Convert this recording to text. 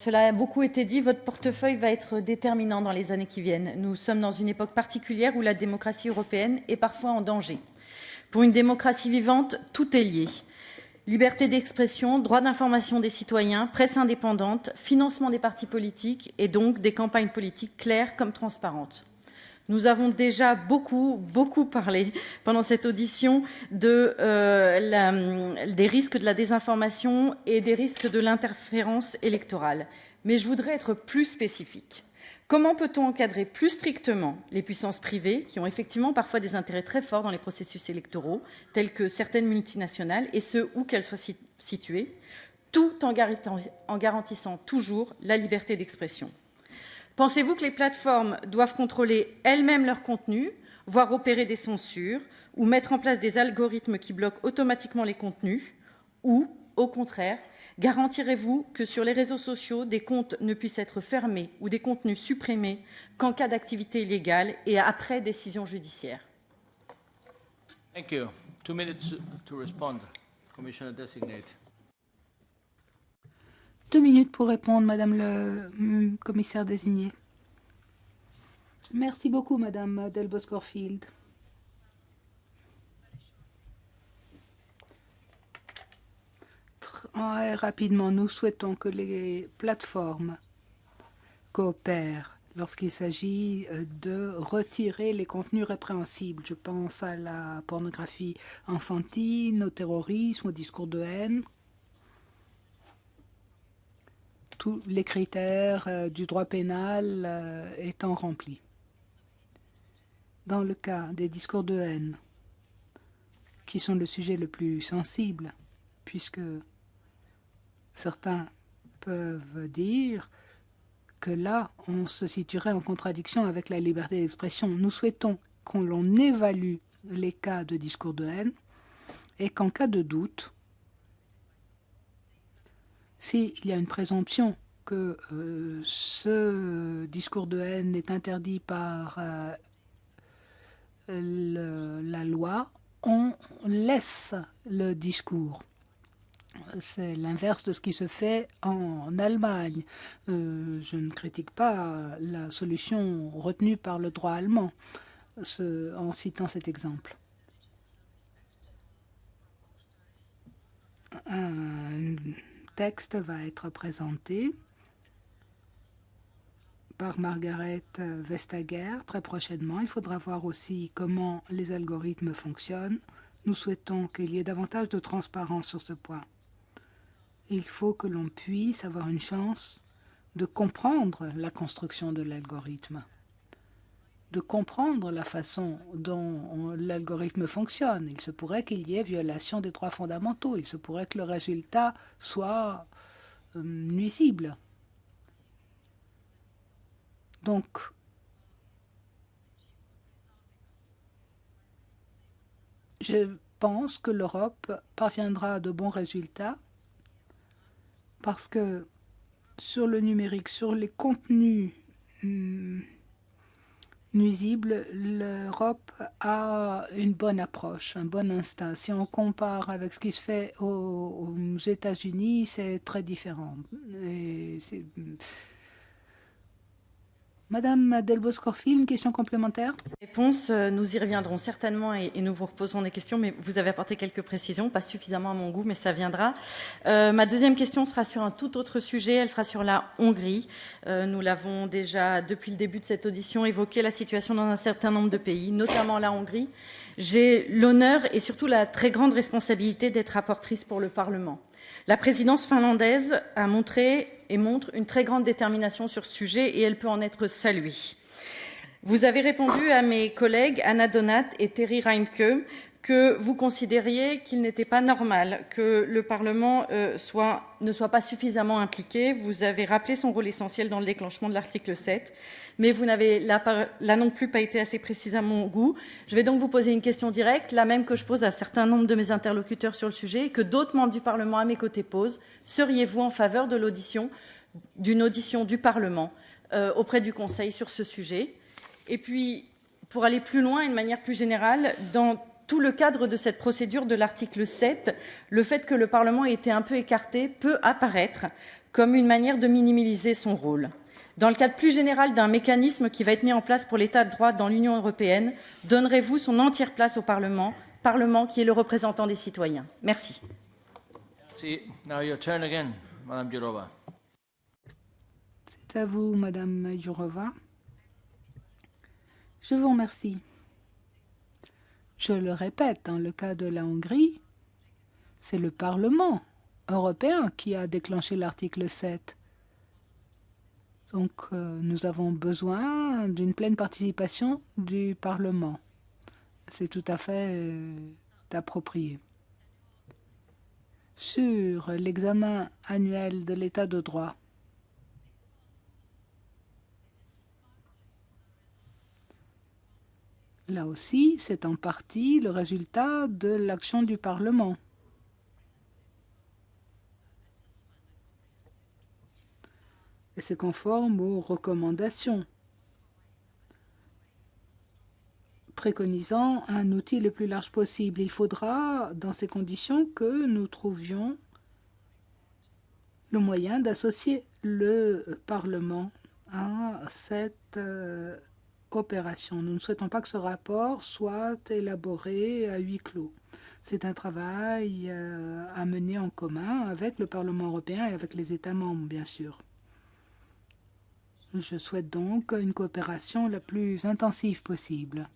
Cela a beaucoup été dit, votre portefeuille va être déterminant dans les années qui viennent. Nous sommes dans une époque particulière où la démocratie européenne est parfois en danger. Pour une démocratie vivante, tout est lié. Liberté d'expression, droit d'information des citoyens, presse indépendante, financement des partis politiques et donc des campagnes politiques claires comme transparentes. Nous avons déjà beaucoup, beaucoup parlé pendant cette audition euh, des risques de la désinformation et des risques de l'interférence électorale. Mais je voudrais être plus spécifique. Comment peut-on encadrer plus strictement les puissances privées qui ont effectivement parfois des intérêts très forts dans les processus électoraux, tels que certaines multinationales, et ce, où qu'elles soient situées, tout en garantissant toujours la liberté d'expression? Pensez-vous que les plateformes doivent contrôler elles-mêmes leur contenu, voire opérer des censures, ou mettre en place des algorithmes qui bloquent automatiquement les contenus Ou, au contraire, garantirez-vous que sur les réseaux sociaux, des comptes ne puissent être fermés ou des contenus supprimés qu'en cas d'activité illégale et après décision judiciaire? Minutes to respond. Commissioner designate. Deux minutes pour répondre, Madame le mm, commissaire désigné. Merci beaucoup, Madame Delbos-Corfield. Très rapidement, nous souhaitons que les plateformes coopèrent lorsqu'il s'agit euh, de retirer les contenus répréhensibles. Je pense à la pornographie enfantine, au terrorisme, au discours de haine, tous les critères euh, du droit pénal euh, étant remplis. Dans le cas des discours de haine, qui sont le sujet le plus sensible, puisque certains peuvent dire que là, on se situerait en contradiction avec la liberté d'expression. Nous souhaitons qu'on l'on évalue les cas de discours de haine et qu'en cas de doute, s'il y a une présomption que euh, ce discours de haine est interdit par euh, la loi, on laisse le discours. C'est l'inverse de ce qui se fait en Allemagne. Euh, je ne critique pas la solution retenue par le droit allemand en citant cet exemple. Texte va être présenté par Margaret Vestager très prochainement. Il faudra voir aussi comment les algorithmes fonctionnent. Nous souhaitons qu'il y ait davantage de transparence sur ce point. Il faut que l'on puisse avoir une chance de comprendre la construction de l'algorithme de comprendre la façon dont l'algorithme fonctionne. Il se pourrait qu'il y ait violation des droits fondamentaux. Il se pourrait que le résultat soit euh, nuisible. Donc, je pense que l'Europe parviendra à de bons résultats parce que sur le numérique, sur les contenus, hmm, nuisible, l'Europe a une bonne approche, un bon instinct. Si on compare avec ce qui se fait aux, États-Unis, c'est très différent. Madame Delbos-Corfil, une question complémentaire? Réponse, euh, nous y reviendrons certainement et, nous vous reposerons des questions, mais vous avez apporté quelques précisions, pas suffisamment à mon goût, mais ça viendra. Euh, ma deuxième question sera sur un tout autre sujet, elle sera sur la Hongrie. Euh, nous l'avons déjà, depuis le début de cette audition, évoqué la situation dans un certain nombre de pays, notamment la Hongrie. J'ai l'honneur et surtout la très grande responsabilité d'être rapportrice pour le Parlement. La présidence finlandaise a montré et montre une très grande détermination sur ce sujet et elle peut en être saluée. Vous avez répondu à mes collègues Anna Donat et Terry Reinke que vous considériez qu'il n'était pas normal que le Parlement euh, ne soit pas suffisamment impliqué. Vous avez rappelé son rôle essentiel dans le déclenchement de l'article 7, mais vous n'avez là, non plus pas été assez précis à mon goût. Je vais donc vous poser une question directe, la même que je pose à un certain nombre de mes interlocuteurs sur le sujet et que d'autres membres du Parlement à mes côtés posent. Seriez-vous en faveur de l'audition, d'une audition du Parlement euh, auprès du Conseil sur ce sujet? Et puis, pour aller plus loin et de manière plus générale, dans tout le cadre de cette procédure de l'article 7, le fait que le Parlement ait été un peu écarté peut apparaître comme une manière de minimiser son rôle. Dans le cadre plus général d'un mécanisme qui va être mis en place pour l'état de droit dans l'Union européenne, donnerez-vous son entière place au Parlement, Parlement qui est le représentant des citoyens Merci. C'est à vous, Madame Jourova. Je vous remercie. Je le répète, dans le cas de la Hongrie, c'est le Parlement européen qui a déclenché l'article 7. Donc euh, nous avons besoin d'une pleine participation du Parlement. C'est tout à fait euh, approprié. Sur l'examen annuel de l'état de droit, Là aussi, c'est en partie le résultat de l'action du Parlement. Et c'est conforme aux recommandations préconisant un outil le plus large possible. Il faudra, dans ces conditions, que nous trouvions le moyen d'associer le Parlement à cette Nous ne souhaitons pas que ce rapport soit élaboré à huis clos. C'est un travail euh, à mener en commun avec le Parlement européen et avec les États membres, bien sûr. Je souhaite donc une coopération la plus intensive possible.